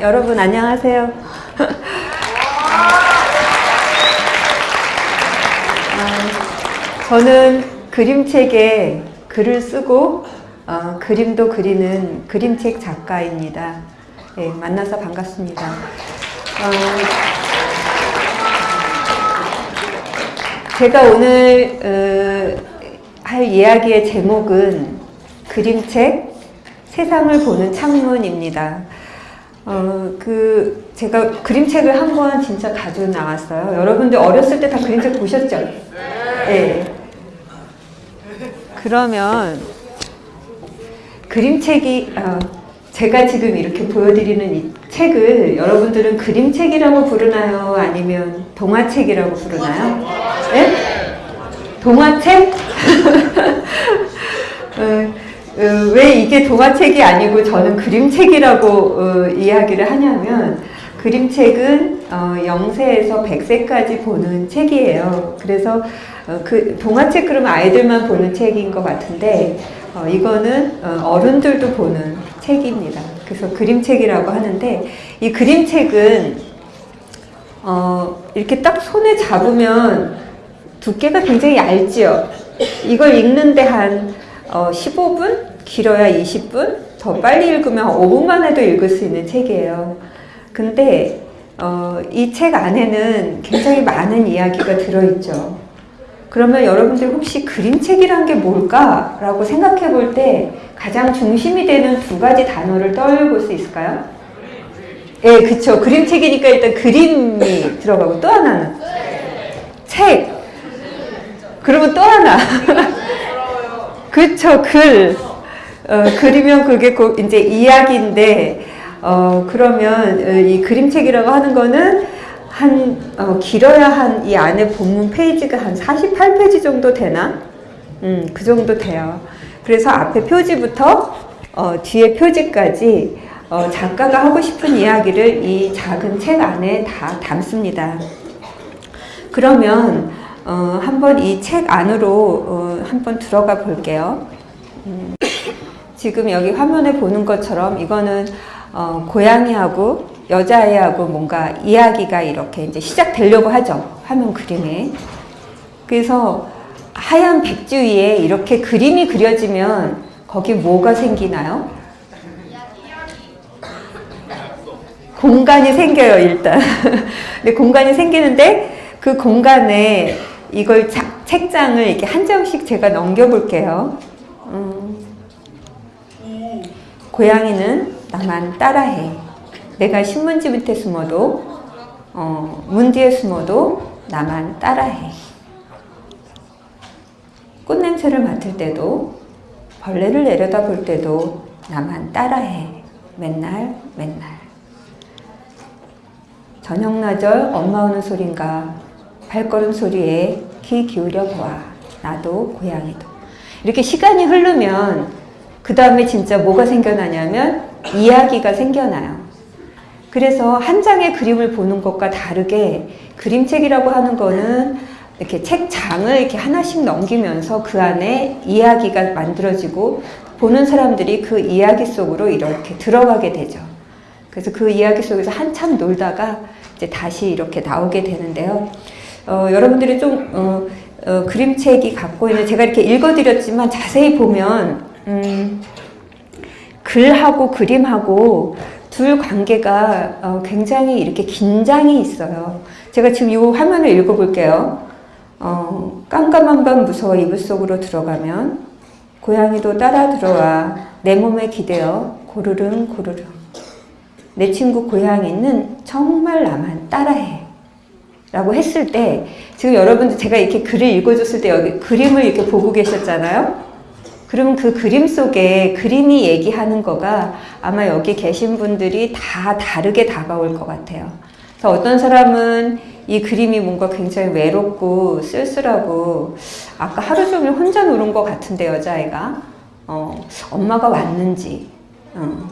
아, 여러분 안녕하세요. 아, 저는 그림책에 글을 쓰고 어, 그림도 그리는 그림책 작가입니다. 예, 만나서 반갑습니다. 어, 제가 오늘 어, 할 이야기의 제목은 그림책 세상을 보는 창문입니다. 어, 그, 제가 그림책을 한 권 진짜 가지고 나왔어요. 여러분들 어렸을 때 다 그림책 보셨죠? 네. 그러면, 그림책이, 어, 제가 지금 이렇게 보여드리는 이 책을 여러분들은 그림책이라고 부르나요? 아니면 동화책이라고 부르나요? 네? 동화책? 어, 어, 왜 이게 동화책이 아니고 저는 그림책이라고 어, 이야기를 하냐면 그림책은 어, 0세에서 100세까지 보는 책이에요. 그래서 어, 그 동화책 그러면 아이들만 보는 책인 것 같은데 어, 이거는 어, 른들도 보는 책입니다. 그래서 그림책이라고 하는데 이 그림책은 어, 이렇게 딱 손에 잡으면 두께가 굉장히 얇지요. 이걸 읽는데 한 어, 15분? 길어야 20분? 더 빨리 읽으면 5분만 해도 읽을 수 있는 책이에요. 근데 어, 이 책 안에는 굉장히 많은 이야기가 들어있죠. 그러면 여러분들 혹시 그림책이란 게 뭘까? 라고 생각해 볼 때 가장 중심이 되는 두 가지 단어를 떠올릴 수 있을까요? 예, 네, 그쵸. 그림책이니까 일단 그림이 들어가고 또 하나는? 책. 그러면 또 하나. 그쵸, 글. 어, 그리면 그게 이제 이야기인데, 어, 그러면 어, 이 그림책이라고 하는 거는 한, 어, 길어야 한 이 안에 본문 페이지가 한 48페이지 정도 되나? 음, 그 정도 돼요. 그래서 앞에 표지부터 어, 뒤에 표지까지 어, 작가가 하고 싶은 이야기를 이 작은 책 안에 다 담습니다. 그러면 어, 한번 이 책 안으로 어, 한번 들어가 볼게요. 음, 지금 여기 화면에 보는 것처럼 이거는 어, 고양이하고 여자아이하고 뭔가 이야기가 이렇게 이제 시작되려고 하죠. 화면 그림에. 그래서 하얀 백지 위에 이렇게 그림이 그려지면 거기 뭐가 생기나요? 공간이 생겨요, 일단. 근데 공간이 생기는데 그 공간에 이걸 자, 책장을 이렇게 한 장씩 제가 넘겨볼게요. 음. 고양이는 나만 따라해. 내가 신문지 밑에 숨어도, 어, 문 뒤에 숨어도 나만 따라해. 꽃냄새를 맡을 때도, 벌레를 내려다 볼 때도 나만 따라해. 맨날, 맨날. 저녁나절 엄마 오는 소린가 발걸음 소리에 귀 기울여 보아. 나도 고양이도. 이렇게 시간이 흐르면 그 다음에 진짜 뭐가 생겨나냐면 이야기가 생겨나요. 그래서 한 장의 그림을 보는 것과 다르게 그림책이라고 하는 거는 이렇게 책 장을 이렇게 하나씩 넘기면서 그 안에 이야기가 만들어지고 보는 사람들이 그 이야기 속으로 이렇게 들어가게 되죠. 그래서 그 이야기 속에서 한참 놀다가 이제 다시 이렇게 나오게 되는데요. 어, 여러분들이 좀 어, 어, 그림책이 갖고 있는 제가 이렇게 읽어드렸지만 자세히 보면 음, 글하고 그림하고 둘 관계가 어, 굉장히 이렇게 긴장이 있어요. 제가 지금 이 화면을 읽어볼게요. 어, 깜깜한 밤 무서워 이불 속으로 들어가면 고양이도 따라 들어와 내 몸에 기대어 고르릉 고르릉 내 친구 고양이는 정말 나만 따라해 라고 했을 때 지금 여러분들 제가 이렇게 글을 읽어줬을 때 여기 그림을 이렇게 보고 계셨잖아요. 그러면 그 그림 속에 그림이 얘기하는 거가 아마 여기 계신 분들이 다 다르게 다가올 것 같아요. 그래서 어떤 사람은 이 그림이 뭔가 굉장히 외롭고 쓸쓸하고 아까 하루 종일 혼자 노는 것 같은데 여자아이가 어, 엄마가 왔는지 어.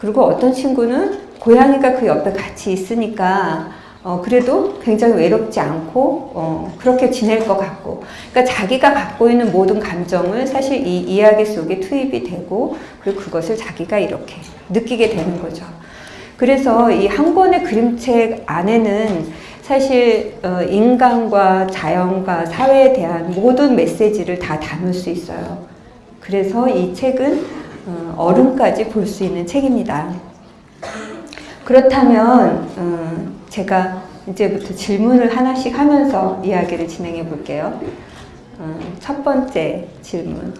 그리고 어떤 친구는 고양이가 그 옆에 같이 있으니까 어, 그래도 굉장히 외롭지 않고 어, 그렇게 지낼 것 같고 그러니까 자기가 갖고 있는 모든 감정을 사실 이 이야기 속에 투입이 되고 그리고 그것을 자기가 이렇게 느끼게 되는 거죠. 그래서 이 한 권의 그림책 안에는 사실 어, 인간과 자연과 사회에 대한 모든 메시지를 다 담을 수 있어요. 그래서 이 책은 어, 어른까지 볼 수 있는 책입니다. 그렇다면 어, 제가 이제부터 질문을 하나씩 하면서 이야기를 진행해 볼게요. 어, 첫 번째 질문.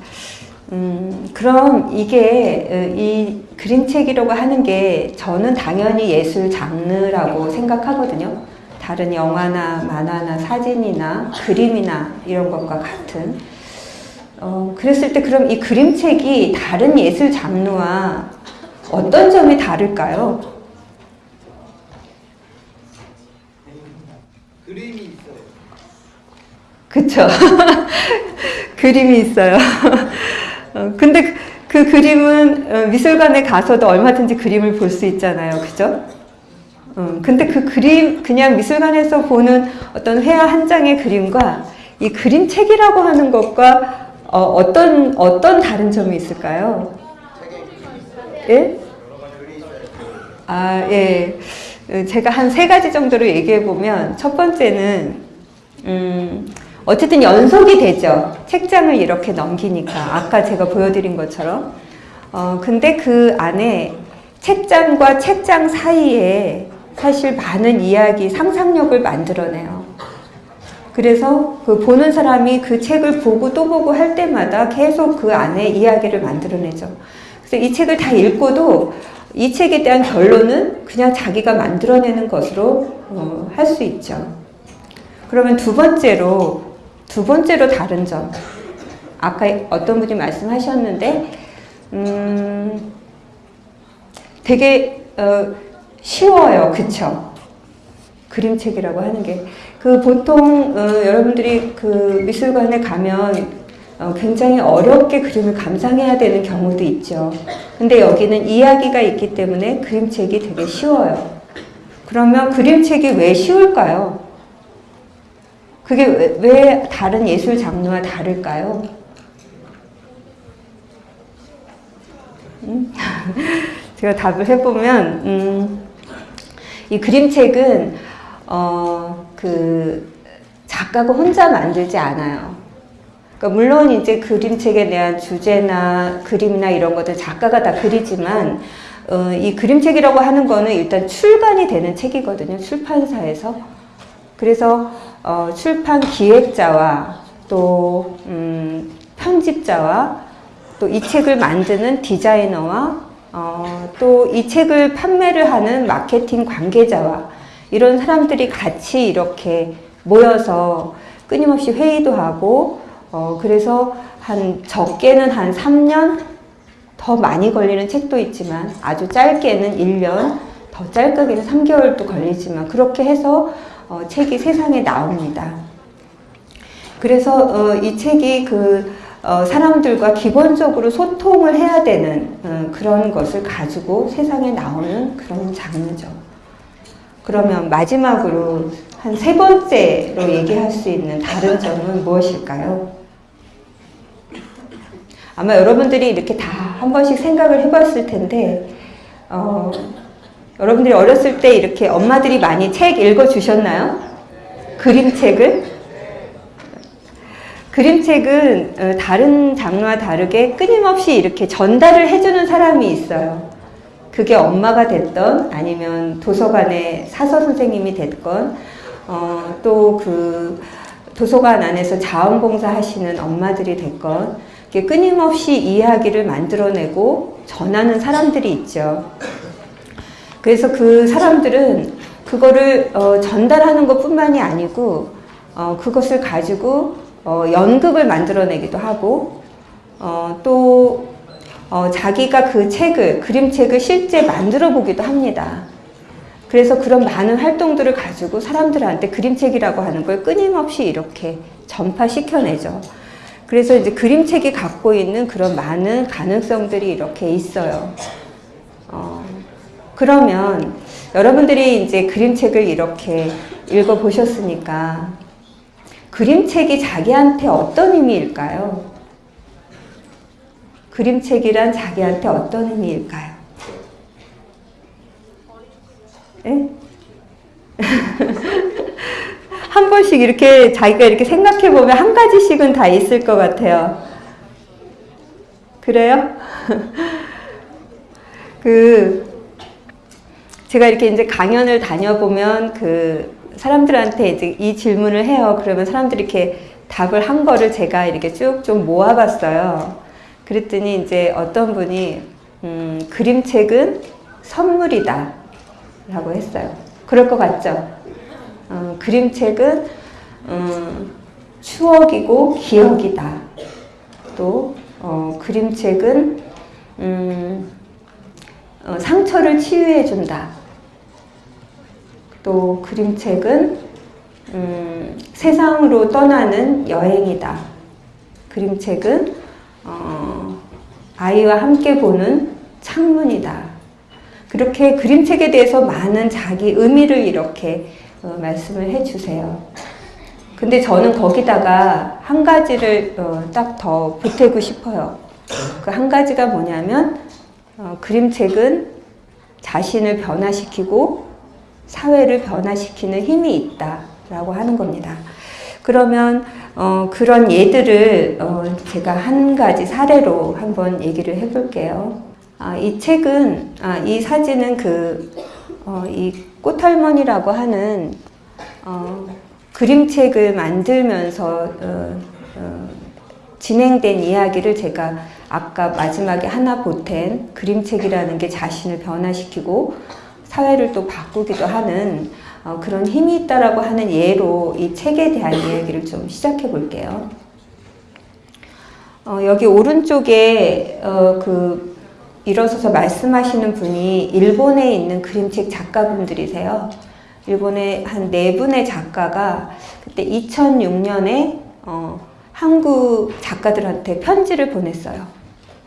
음, 그럼 이게 어, 이 그림책이라고 하는 게 저는 당연히 예술 장르라고 생각하거든요. 다른 영화나 만화나 사진이나 그림이나 이런 것과 같은. 어, 그랬을 때 그럼 이 그림책이 다른 예술 장르와 어떤 점이 다를까요? 그림이 있어요. 그쵸. 그림이 있어요. 어, 근데 그, 그 그림은 어, 미술관에 가서도 얼마든지 그림을 볼 수 있잖아요. 그죠? 음, 근데 그 그림, 그냥 미술관에서 보는 어떤 회화 한 장의 그림과 이 그림책이라고 하는 것과 어, 어떤, 어떤 다른 점이 있을까요? 예? 아, 예. 어, 제가 한 세 가지 정도로 얘기해 보면 첫 번째는 음, 어쨌든 연속이 되죠. 책장을 이렇게 넘기니까 아까 제가 보여드린 것처럼. 어, 근데 그 안에 책장과 책장 사이에 사실 많은 이야기, 상상력을 만들어내요. 그래서 그 보는 사람이 그 책을 보고 또 보고 할 때마다 계속 그 안에 이야기를 만들어내죠. 그래서 이 책을 다 읽고도 이 책에 대한 결론은 그냥 자기가 만들어내는 것으로 어, 할수 있죠. 그러면 두 번째로 두 번째로 다른 점 아까 어떤 분이 말씀하셨는데 음, 되게 어, 쉬워요, 그쵸? 그림책이라고 하는 게 그 보통 어, 여러분들이 그 미술관에 가면 어, 굉장히 어렵게 그림을 감상해야 되는 경우도 있죠. 근데 여기는 이야기가 있기 때문에 그림책이 되게 쉬워요. 그러면 그림책이 왜 쉬울까요? 그게 왜, 왜 다른 예술 장르와 다를까요? 음? 제가 답을 해보면, 음, 이 그림책은, 어, 그, 작가가 혼자 만들지 않아요. 그러니까 물론 이제 그림책에 대한 주제나 그림이나 이런 것들 작가가 다 그리지만, 어, 이 그림책이라고 하는 거는 일단 출간이 되는 책이거든요. 출판사에서. 그래서 어, 출판 기획자와 또 음, 편집자와 또 이 책을 만드는 디자이너와 어, 또 이 책을 판매를 하는 마케팅 관계자와 이런 사람들이 같이 이렇게 모여서 끊임없이 회의도 하고 어, 그래서 한 적게는 한 3년 더 많이 걸리는 책도 있지만 아주 짧게는 1년 더 짧게는 3개월도 걸리지만 그렇게 해서 어, 책이 세상에 나옵니다. 그래서 어, 이 책이 그 어, 사람들과 기본적으로 소통을 해야 되는 어, 그런 것을 가지고 세상에 나오는 그런 장르죠. 그러면 마지막으로 한 세 번째로 얘기할 수 있는 다른 점은 무엇일까요? 아마 여러분들이 이렇게 다 한 번씩 생각을 해봤을 텐데, 어, 여러분들이 어렸을 때 이렇게 엄마들이 많이 책 읽어주셨나요? 그림책을? 그림책은 어, 다른 장르와 다르게 끊임없이 이렇게 전달을 해주는 사람이 있어요. 그게 엄마가 됐던 아니면 도서관의 사서 선생님이 됐건 어, 또그 도서관 안에서 자원봉사 하시는 엄마들이 됐건 끊임없이 이야기를 만들어내고 전하는 사람들이 있죠. 그래서 그 사람들은 그거를 어, 전달하는 것 뿐만이 아니고 어, 그것을 가지고 어, 연극을 만들어내기도 하고 어, 또 어, 자기가 그 책을 그림책을 실제 만들어 보기도 합니다. 그래서 그런 많은 활동들을 가지고 사람들한테 그림책이라고 하는 걸 끊임없이 이렇게 전파시켜내죠. 그래서 이제 그림책이 갖고 있는 그런 많은 가능성들이 이렇게 있어요. 어, 그러면 여러분들이 이제 그림책을 이렇게 읽어보셨으니까 그림책이 자기한테 어떤 의미일까요? 그림책이란 자기한테 어떤 의미일까요? 예? 한 번씩 이렇게 자기가 이렇게 생각해 보면 한 가지씩은 다 있을 것 같아요. 그래요? 그 제가 이렇게 이제 강연을 다녀보면 그 사람들한테 이제 이 질문을 해요. 그러면 사람들이 이렇게 답을 한 거를 제가 이렇게 쭉 좀 모아봤어요. 그랬더니 이제 어떤 분이 음, 그림책은 선물이다 라고 했어요. 그럴 것 같죠? 어, 그림책은 음, 추억이고 기억이다. 또 어, 그림책은 음, 어, 상처를 치유해 준다. 또 그림책은 음, 세상으로 떠나는 여행이다. 그림책은 어, 아이와 함께 보는 창문이다. 그렇게 그림책에 대해서 많은 자기 의미를 이렇게 어, 말씀을 해주세요. 근데 저는 거기다가 한 가지를 어, 딱더 보태고 싶어요. 그 한 가지가 뭐냐면 어, 그림책은 자신을 변화시키고 사회를 변화시키는 힘이 있다라고 하는 겁니다. 그러면 어, 그런 예들을 어, 제가 한 가지 사례로 한번 얘기를 해볼게요. 아, 이 책은 아, 이 사진은 그 어, 이 꽃할머니라고 하는 어, 그림책을 만들면서 어, 어, 진행된 이야기를 제가 아까 마지막에 하나 보탠 그림책이라는 게 자신을 변화시키고 사회를 또 바꾸기도 하는 어, 그런 힘이 있다라고 하는 예로 이 책에 대한 이야기를 좀 시작해 볼게요. 어, 여기 오른쪽에 어, 그 일어서서 말씀하시는 분이 일본에 있는 그림책 작가분들이세요. 일본의 한네 분의 작가가 그때 2006년에 어, 한국 작가들한테 편지를 보냈어요.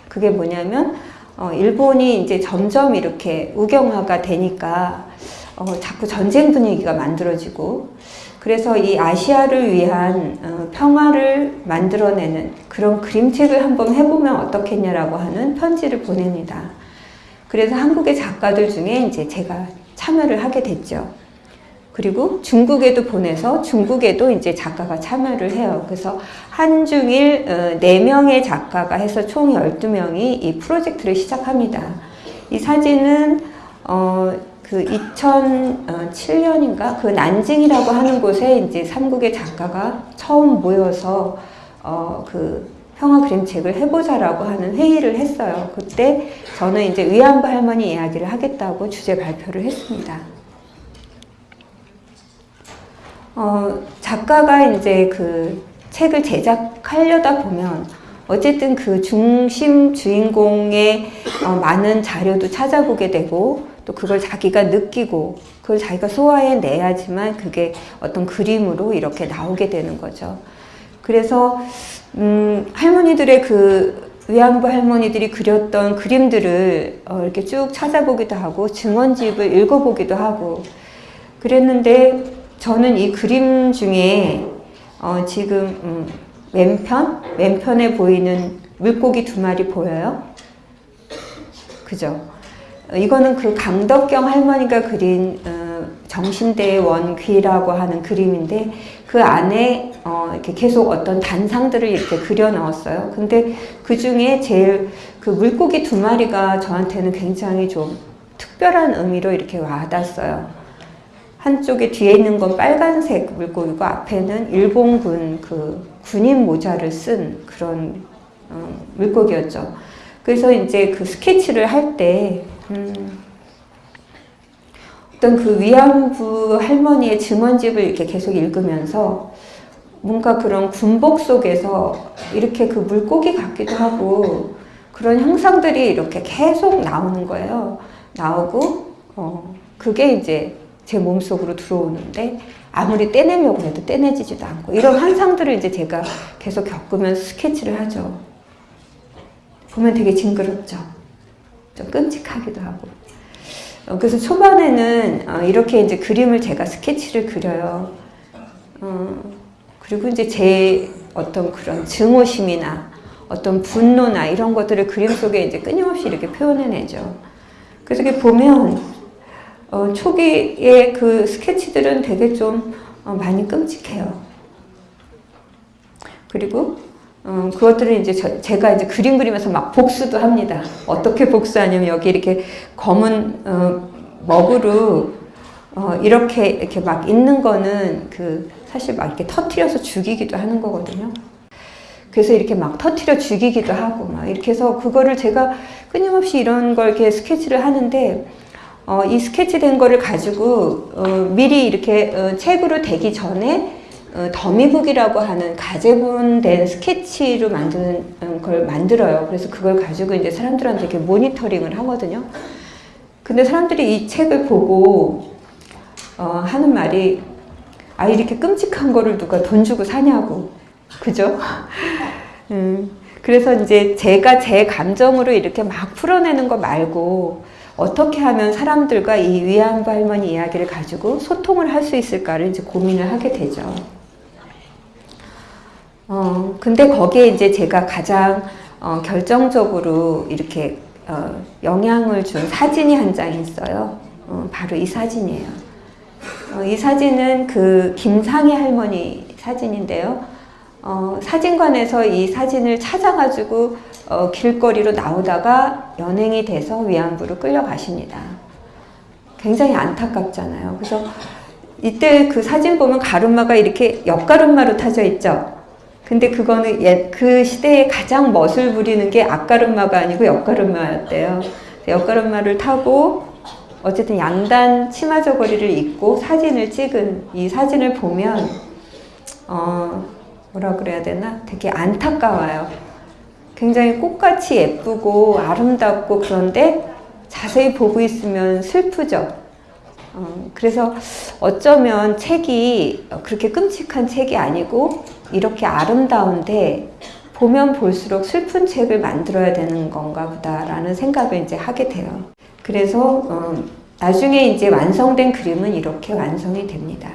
그게 뭐냐면 어, 일본이 이제 점점 이렇게 우경화가 되니까 어, 자꾸 전쟁 분위기가 만들어지고 그래서 이 아시아를 위한 어, 평화를 만들어내는 그런 그림책을 한번 해보면 어떻겠냐라고 하는 편지를 보냅니다. 그래서 한국의 작가들 중에 이제 제가 참여를 하게 됐죠. 그리고 중국에도 보내서 중국에도 이제 작가가 참여를 해요. 그래서 한중일 4명의 작가가 해서 총 12명이 이 프로젝트를 시작합니다. 이 사진은 어, 그 2007년인가 그 난징이라고 하는 곳에 이제 삼국의 작가가 처음 모여서 어, 그 평화 그림책을 해보자라고 하는 회의를 했어요. 그때 저는 이제 위안부 할머니 이야기를 하겠다고 주제 발표를 했습니다. 어, 작가가 이제 그 책을 제작하려다 보면 어쨌든 그 중심 주인공의 어, 많은 자료도 찾아보게 되고 또 그걸 자기가 느끼고 그걸 자기가 소화해 내야지만 그게 어떤 그림으로 이렇게 나오게 되는 거죠. 그래서 음, 할머니들의 그 위안부 할머니들이 그렸던 그림들을 어, 이렇게 쭉 찾아보기도 하고 증언집을 읽어보기도 하고 그랬는데 저는 이 그림 중에 어, 지금 음, 왼편? 왼편에 보이는 물고기 두 마리 보여요? 그죠? 이거는 그 강덕경 할머니가 그린 어, 정신대의 원귀라고 하는 그림인데 그 안에 어, 이렇게 계속 어떤 단상들을 이렇게 그려 넣었어요. 근데 그 중에 제일 그 물고기 두 마리가 저한테는 굉장히 좀 특별한 의미로 이렇게 와닿았어요. 한쪽에 뒤에 있는 건 빨간색 물고기고 앞에는 일본군 그 군인 모자를 쓴 그런 어, 물고기였죠. 그래서 이제 그 스케치를 할 때 음, 어떤 그 위안부 할머니의 증언집을 이렇게 계속 읽으면서 뭔가 그런 군복 속에서 이렇게 그 물고기 같기도 하고 그런 형상들이 이렇게 계속 나오는 거예요. 나오고 어, 그게 이제 제 몸속으로 들어오는데 아무리 떼내려고 해도 떼내지지도 않고 이런 환상들을 이제 제가 계속 겪으면서 스케치를 하죠. 보면 되게 징그럽죠. 좀 끔찍하기도 하고. 어, 그래서 초반에는 어, 이렇게 이제 그림을 제가 스케치를 그려요. 어, 그리고 이제 제 어떤 그런 증오심이나 어떤 분노나 이런 것들을 그림 속에 이제 끊임없이 이렇게 표현해내죠. 그래서 이렇게 보면 어, 초기의 그 스케치들은 되게 좀 어, 많이 끔찍해요. 그리고 어, 그것들을 이제 저- 제가 이제 그림 그리면서 막 복수도 합니다. 어떻게 복수하냐면 여기 이렇게 검은 어, 먹으로 어, 이렇게 이렇게 막 있는 거는 그 사실 막 이렇게 터트려서 죽이기도 하는 거거든요. 그래서 이렇게 막 터트려 죽이기도 하고 막 이렇게 해서 그거를 제가 끊임없이 이런 걸 이렇게 스케치를 하는데 어, 이 스케치된 거를 가지고 어, 미리 이렇게 어, 책으로 되기 전에 어, 더미북이라고 하는 가제본된 스케치로 만드는 음, 걸 만들어요. 그래서 그걸 가지고 이제 사람들한테 이렇게 모니터링을 하거든요. 근데 사람들이 이 책을 보고 어, 하는 말이 아 이렇게 끔찍한 거를 누가 돈 주고 사냐고 그죠? 음, 그래서 이제 제가 제 감정으로 이렇게 막 풀어내는 거 말고 어떻게 하면 사람들과 이 위안부 할머니 이야기를 가지고 소통을 할 수 있을까를 이제 고민을 하게 되죠. 어, 근데 거기에 이제 제가 가장 어, 결정적으로 이렇게 어, 영향을 준 사진이 한 장 있어요. 어, 바로 이 사진이에요. 어, 이 사진은 그 김상희 할머니 사진인데요. 어, 사진관에서 이 사진을 찾아가지고 어, 길거리로 나오다가 연행이 돼서 위안부로 끌려가십니다. 굉장히 안타깝잖아요. 그래서 이때 그 사진 보면 가르마가 이렇게 옆가르마로 타져 있죠. 근데 그거는 옛, 그 시대에 가장 멋을 부리는 게 앞가르마가 아니고 옆가르마였대요. 옆가르마를 타고 어쨌든 양단 치마 저고리를 입고 사진을 찍은 이 사진을 보면 어 뭐라 그래야 되나 되게 안타까워요. 굉장히 꽃같이 예쁘고 아름답고 그런데 자세히 보고 있으면 슬프죠. 어, 그래서 어쩌면 책이 그렇게 끔찍한 책이 아니고 이렇게 아름다운데 보면 볼수록 슬픈 책을 만들어야 되는 건가 보다라는 생각을 이제 하게 돼요. 그래서 어, 나중에 이제 완성된 그림은 이렇게 완성이 됩니다.